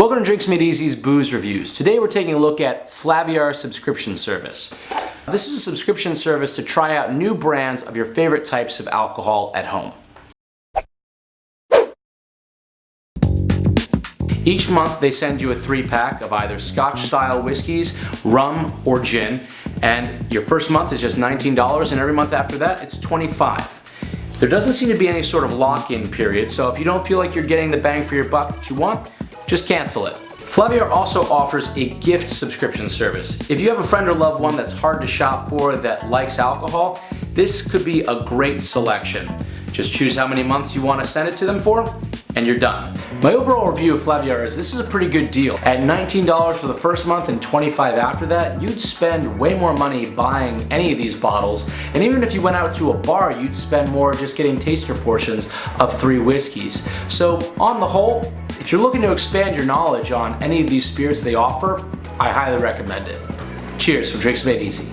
Welcome to Drinks Made Easy's Booze Reviews. Today we're taking a look at Flaviar subscription service. This is a subscription service to try out new brands of your favorite types of alcohol at home. Each month they send you a three pack of either scotch style whiskeys, rum, or gin. And your first month is just $19 and every month after that it's 25. there doesn't seem to be any sort of lock-in period, so if you don't feel like you're getting the bang for your buck that you want, just cancel it. Flaviar also offers a gift subscription service. If you have a friend or loved one that's hard to shop for that likes alcohol, this could be a great selection. Just choose how many months you want to send it to them for, and you're done. My overall review of Flaviar is this is a pretty good deal. At $19 for the first month and 25 after that, you'd spend way more money buying any of these bottles. And even if you went out to a bar, you'd spend more just getting taster portions of three whiskeys. So on the whole, if you're looking to expand your knowledge on any of these spirits they offer, I highly recommend it. Cheers from Drinks Made Easy.